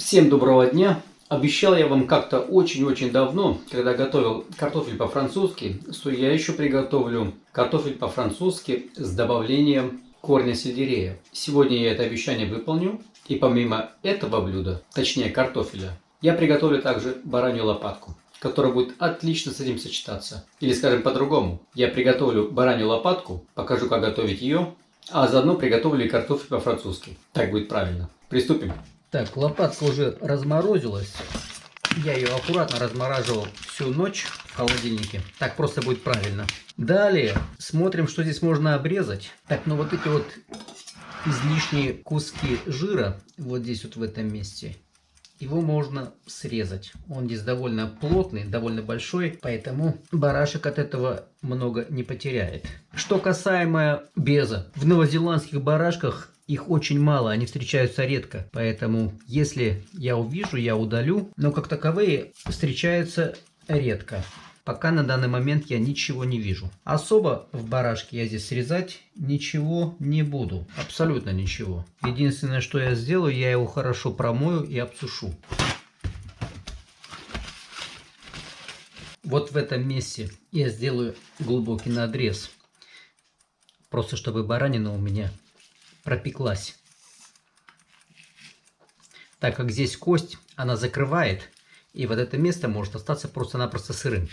Всем доброго дня! Обещал я вам как-то очень-очень давно, когда готовил картофель по-французски, что я еще приготовлю картофель по-французски с добавлением корня сельдерея. Сегодня я это обещание выполню. И помимо этого блюда, точнее картофеля, я приготовлю также баранью лопатку, которая будет отлично с этим сочетаться. Или скажем по-другому, я приготовлю баранью лопатку, покажу как готовить ее, а заодно приготовлю и картофель по-французски. Так будет правильно. Приступим. Так, лопатка уже разморозилась. Я ее аккуратно размораживал всю ночь в холодильнике. Так просто будет правильно. Далее смотрим, что здесь можно обрезать. Так, ну вот эти вот излишние куски жира, вот здесь вот в этом месте, его можно срезать. Он здесь довольно плотный, довольно большой, поэтому барашек от этого много не потеряет. Что касаемо беза. В новозеландских барашках их очень мало, они встречаются редко. Поэтому, если я увижу, я удалю. Но как таковые встречаются редко. Пока на данный момент я ничего не вижу. Особо в барашке я здесь срезать ничего не буду. Абсолютно ничего. Единственное, что я сделаю, я его хорошо промою и обсушу. Вот в этом месте я сделаю глубокий надрез. Просто чтобы баранина у меня пропеклась. Так как здесь кость, она закрывает, и вот это место может остаться просто-напросто сырым.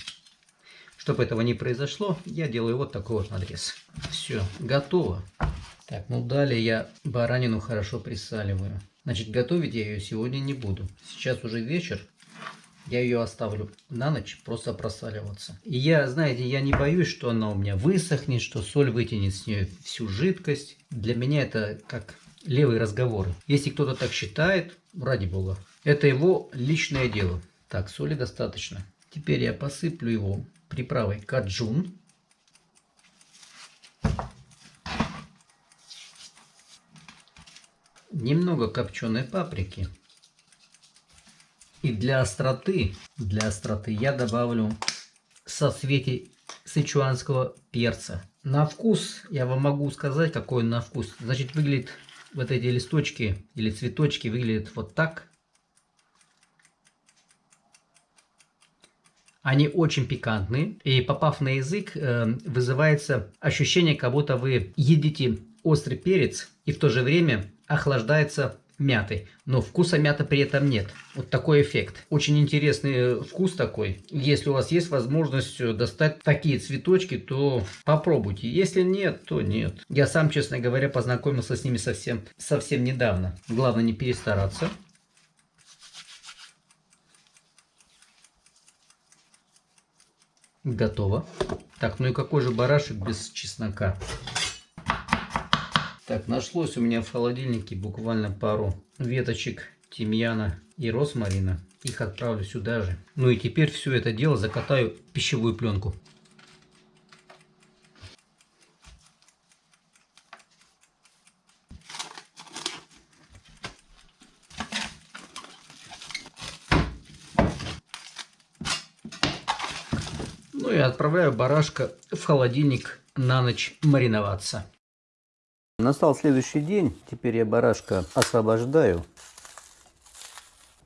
Чтобы этого не произошло, я делаю вот такой вот надрез. Все, готово. Так, ну далее я баранину хорошо присаливаю. Значит, готовить я ее сегодня не буду. Сейчас уже вечер, я ее оставлю на ночь просто просаливаться. И я, знаете, я не боюсь, что она у меня высохнет, что соль вытянет с нее всю жидкость. Для меня это как левые разговоры. Если кто-то так считает, ради бога, это его личное дело. Так, соли достаточно. Теперь я посыплю его приправой каджун. Немного копченой паприки. И для остроты, для остроты я добавлю соцветий сычуанского перца. На вкус я вам могу сказать, какой он на вкус. Значит, выглядит вот эти листочки или цветочки выглядят вот так. Они очень пикантные. И попав на язык, э, вызывается ощущение, как будто вы едите острый перец и в то же время охлаждается мяты, но вкуса мяты при этом нет. Вот такой эффект. Очень интересный вкус такой. Если у вас есть возможность достать такие цветочки, то попробуйте. Если нет, то нет. Я сам, честно говоря, познакомился с ними совсем, совсем недавно. Главное не перестараться. Готово. Так, ну и какой же барашек без чеснока? Так, нашлось у меня в холодильнике буквально пару веточек тимьяна и розмарина. Их отправлю сюда же. Ну и теперь все это дело закатаю в пищевую пленку. Ну и отправляю барашка в холодильник на ночь мариноваться. Настал следующий день. Теперь я барашка освобождаю.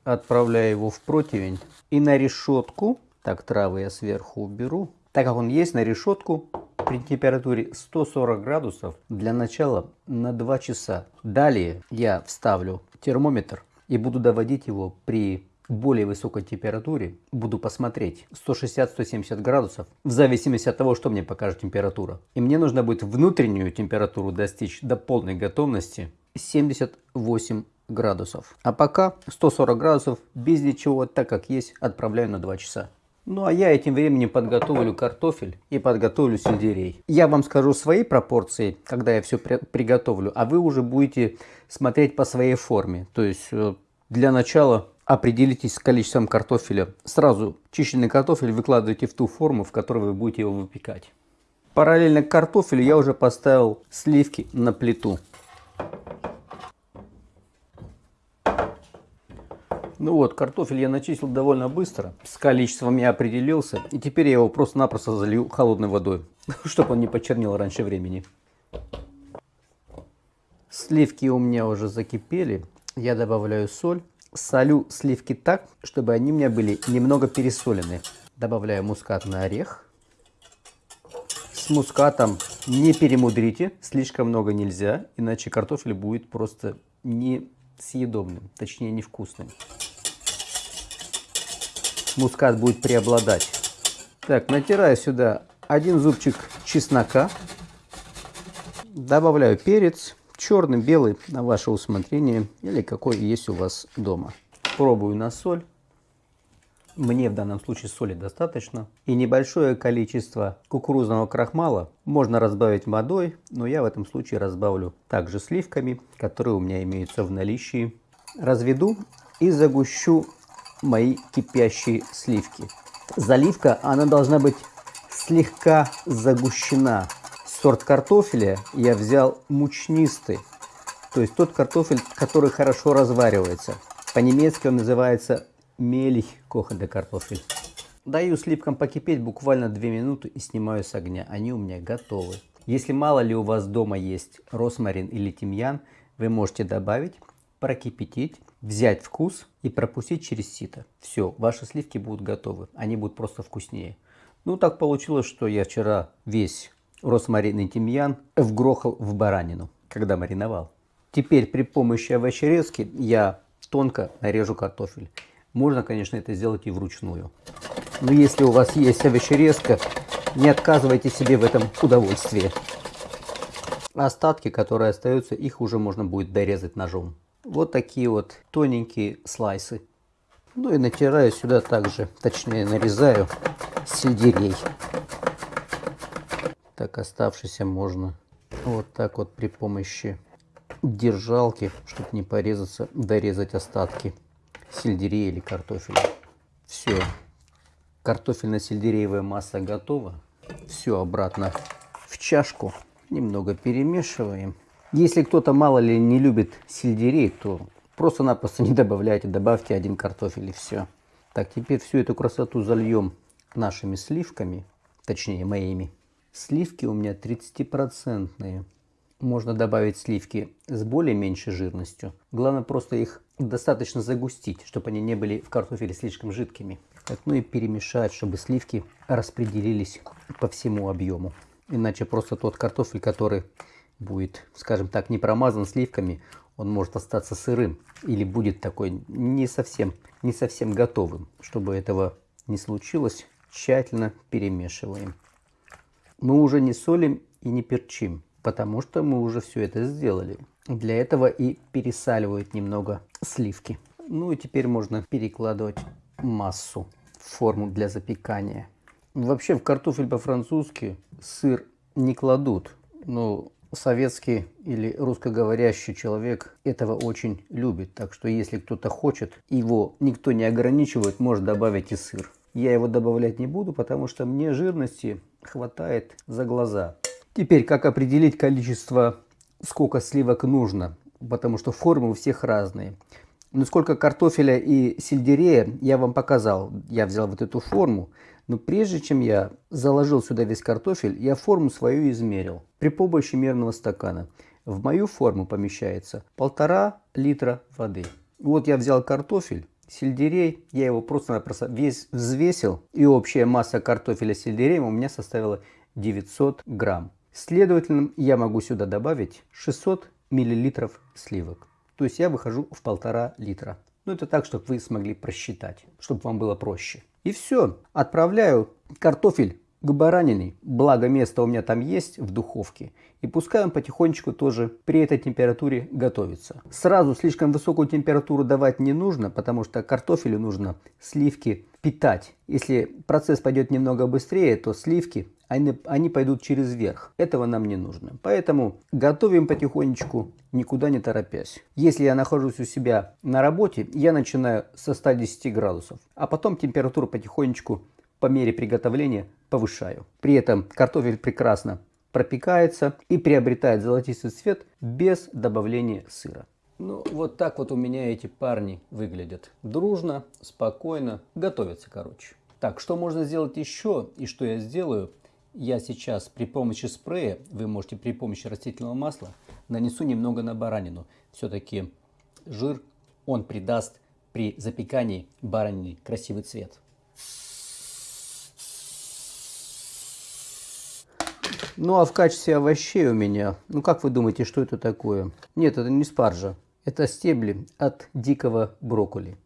Отправляю его в противень. И на решетку, так травы я сверху уберу. Так как он есть на решетку, при температуре 140 градусов для начала на 2 часа. Далее я вставлю термометр и буду доводить его при более высокой температуре буду посмотреть 160-170 градусов, в зависимости от того, что мне покажет температура. И мне нужно будет внутреннюю температуру достичь до полной готовности 78 градусов. А пока 140 градусов без ничего, так как есть, отправляю на 2 часа. Ну а я этим временем подготовлю картофель и подготовлю сельдерей. Я вам скажу свои пропорции, когда я все приготовлю, а вы уже будете смотреть по своей форме. То есть э, для начала определитесь с количеством картофеля. Сразу чищенный картофель выкладывайте в ту форму, в которой вы будете его выпекать. Параллельно к картофелю я уже поставил сливки на плиту. Ну вот, картофель я начистил довольно быстро. С количеством я определился. И теперь я его просто-напросто залью холодной водой, чтобы он не почернел раньше времени. Сливки у меня уже закипели. Я добавляю соль солю сливки так, чтобы они у меня были немного пересолены. Добавляю мускатный орех. С мускатом не перемудрите, слишком много нельзя, иначе картофель будет просто несъедобным, точнее невкусным. Мускат будет преобладать. Так, натираю сюда один зубчик чеснока. Добавляю перец, черный, белый, на ваше усмотрение, или какой есть у вас дома. Пробую на соль. Мне в данном случае соли достаточно. И небольшое количество кукурузного крахмала можно разбавить водой, но я в этом случае разбавлю также сливками, которые у меня имеются в наличии. Разведу и загущу мои кипящие сливки. Заливка, она должна быть слегка загущена. Сорт картофеля я взял мучнистый, то есть тот картофель, который хорошо разваривается. По-немецки он называется мелих кохаде картофель. Даю сливкам покипеть буквально 2 минуты и снимаю с огня. Они у меня готовы. Если мало ли у вас дома есть росмарин или тимьян, вы можете добавить, прокипятить, взять вкус и пропустить через сито. Все, ваши сливки будут готовы. Они будут просто вкуснее. Ну, так получилось, что я вчера весь росмарин и тимьян вгрохал в баранину, когда мариновал. Теперь при помощи овощерезки я тонко нарежу картофель. Можно, конечно, это сделать и вручную. Но если у вас есть овощерезка, не отказывайте себе в этом удовольствии. Остатки, которые остаются, их уже можно будет дорезать ножом. Вот такие вот тоненькие слайсы. Ну и натираю сюда также, точнее нарезаю сельдерей. Так оставшийся можно вот так вот при помощи держалки, чтобы не порезаться, дорезать остатки сельдерея или картофеля. Все, картофельно-сельдереевая масса готова. Все обратно в чашку, немного перемешиваем. Если кто-то мало ли не любит сельдерей, то просто-напросто не добавляйте, добавьте один картофель и все. Так, теперь всю эту красоту зальем нашими сливками, точнее моими. Сливки у меня 30-процентные. Можно добавить сливки с более меньшей жирностью. Главное просто их достаточно загустить, чтобы они не были в картофеле слишком жидкими. Так, ну и перемешать, чтобы сливки распределились по всему объему. Иначе просто тот картофель, который будет, скажем так, не промазан сливками, он может остаться сырым или будет такой не совсем, не совсем готовым. Чтобы этого не случилось, тщательно перемешиваем. Мы уже не солим и не перчим потому что мы уже все это сделали. Для этого и пересаливают немного сливки. Ну и теперь можно перекладывать массу в форму для запекания. Вообще в картофель по-французски сыр не кладут, но советский или русскоговорящий человек этого очень любит. Так что если кто-то хочет, его никто не ограничивает, может добавить и сыр. Я его добавлять не буду, потому что мне жирности хватает за глаза. Теперь, как определить количество, сколько сливок нужно, потому что формы у всех разные. Но сколько картофеля и сельдерея я вам показал. Я взял вот эту форму. Но прежде чем я заложил сюда весь картофель, я форму свою измерил при помощи мерного стакана. В мою форму помещается полтора литра воды. Вот я взял картофель, сельдерей, я его просто-напросто весь взвесил. И общая масса картофеля с сельдереем у меня составила 900 грамм. Следовательно, я могу сюда добавить 600 миллилитров сливок. То есть я выхожу в полтора литра. Ну это так, чтобы вы смогли просчитать, чтобы вам было проще. И все. Отправляю картофель к баранине. Благо место у меня там есть в духовке. И пускай он потихонечку тоже при этой температуре готовится. Сразу слишком высокую температуру давать не нужно, потому что картофелю нужно сливки питать. Если процесс пойдет немного быстрее, то сливки они, они пойдут через верх. Этого нам не нужно. Поэтому готовим потихонечку, никуда не торопясь. Если я нахожусь у себя на работе, я начинаю со 110 градусов, а потом температуру потихонечку по мере приготовления повышаю. При этом картофель прекрасно пропекается и приобретает золотистый цвет без добавления сыра. Ну, вот так вот у меня эти парни выглядят. Дружно, спокойно, готовятся, короче. Так, что можно сделать еще и что я сделаю? Я сейчас при помощи спрея, вы можете при помощи растительного масла, нанесу немного на баранину. Все-таки жир, он придаст при запекании баранины красивый цвет. Ну а в качестве овощей у меня, ну как вы думаете, что это такое? Нет, это не спаржа, это стебли от дикого брокколи.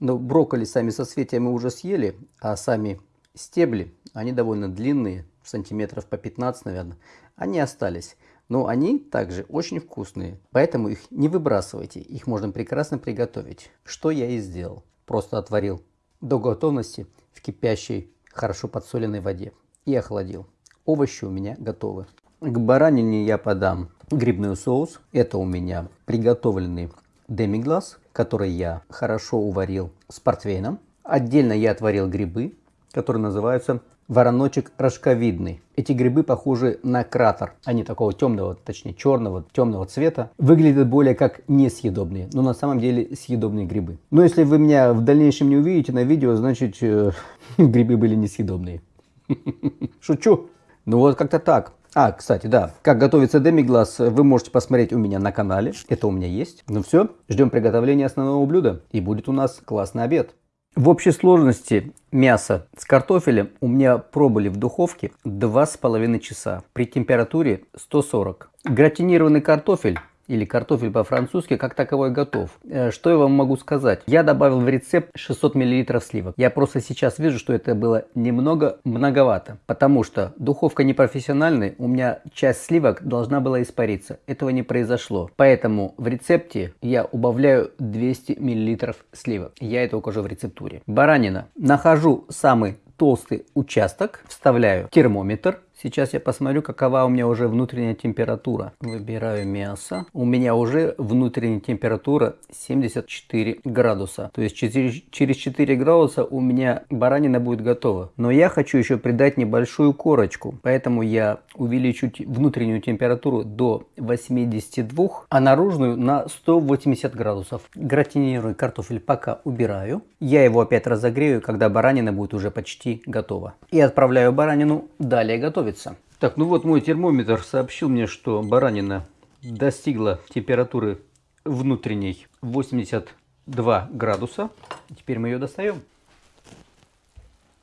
Но брокколи сами со соцветия мы уже съели, а сами стебли, они довольно длинные, сантиметров по 15, наверное, они остались. Но они также очень вкусные, поэтому их не выбрасывайте, их можно прекрасно приготовить. Что я и сделал. Просто отварил до готовности в кипящей, хорошо подсоленной воде и охладил. Овощи у меня готовы. К баранине я подам грибной соус. Это у меня приготовленный демиглаз, который я хорошо уварил с портвейном. Отдельно я отварил грибы, которые называются вороночек рожковидный. Эти грибы похожи на кратер. Они такого темного, точнее черного, темного цвета. Выглядят более как несъедобные, но на самом деле съедобные грибы. Но если вы меня в дальнейшем не увидите на видео, значит э, грибы были несъедобные. Шучу. Ну вот как-то так. А, кстати, да, как готовится демиглаз, вы можете посмотреть у меня на канале. Это у меня есть. Ну все, ждем приготовления основного блюда. И будет у нас классный обед. В общей сложности мясо с картофелем у меня пробыли в духовке 2,5 часа при температуре 140. Гратинированный картофель или картофель по-французски, как таковой готов. Э, что я вам могу сказать? Я добавил в рецепт 600 мл сливок. Я просто сейчас вижу, что это было немного многовато, потому что духовка не профессиональная, у меня часть сливок должна была испариться. Этого не произошло. Поэтому в рецепте я убавляю 200 мл сливок. Я это укажу в рецептуре. Баранина. Нахожу самый толстый участок, вставляю термометр, Сейчас я посмотрю, какова у меня уже внутренняя температура. Выбираю мясо. У меня уже внутренняя температура 74 градуса. То есть через 4 градуса у меня баранина будет готова. Но я хочу еще придать небольшую корочку. Поэтому я увеличу внутреннюю температуру до 82, а наружную на 180 градусов. Гратинирую картофель пока убираю. Я его опять разогрею, когда баранина будет уже почти готова. И отправляю баранину далее готовить готовится. Так, ну вот мой термометр сообщил мне, что баранина достигла температуры внутренней 82 градуса. Теперь мы ее достаем.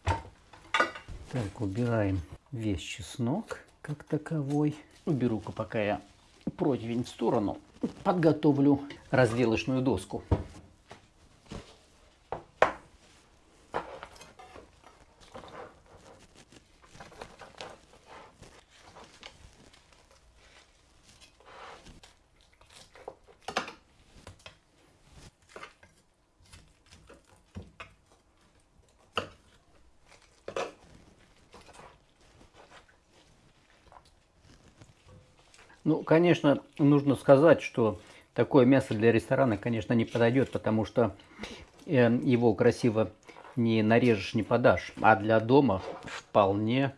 Так, убираем весь чеснок как таковой. Уберу-ка пока я противень в сторону. Подготовлю разделочную доску. Ну, конечно, нужно сказать, что такое мясо для ресторана, конечно, не подойдет, потому что э, его красиво не нарежешь, не подашь. А для дома вполне...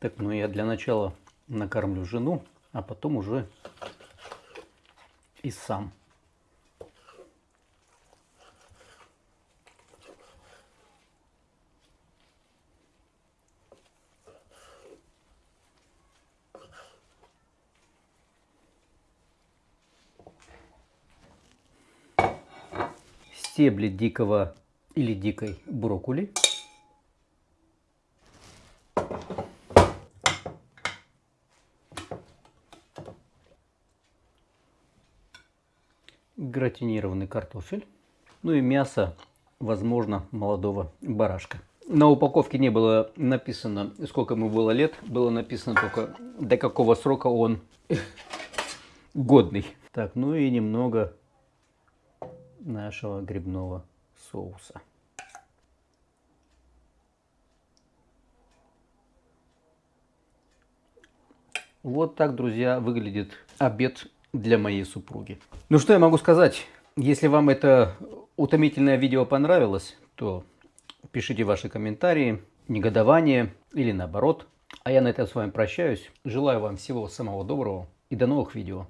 Так, ну я для начала накормлю жену, а потом уже и сам. Стебли дикого или дикой брокколи. Гратинированный картофель. Ну и мясо, возможно, молодого барашка. На упаковке не было написано, сколько ему было лет. Было написано только, до какого срока он годный. Так, ну и немного нашего грибного соуса. Вот так, друзья, выглядит обед для моей супруги. Ну что я могу сказать? Если вам это утомительное видео понравилось, то пишите ваши комментарии, негодование или наоборот. А я на этом с вами прощаюсь. Желаю вам всего самого доброго и до новых видео.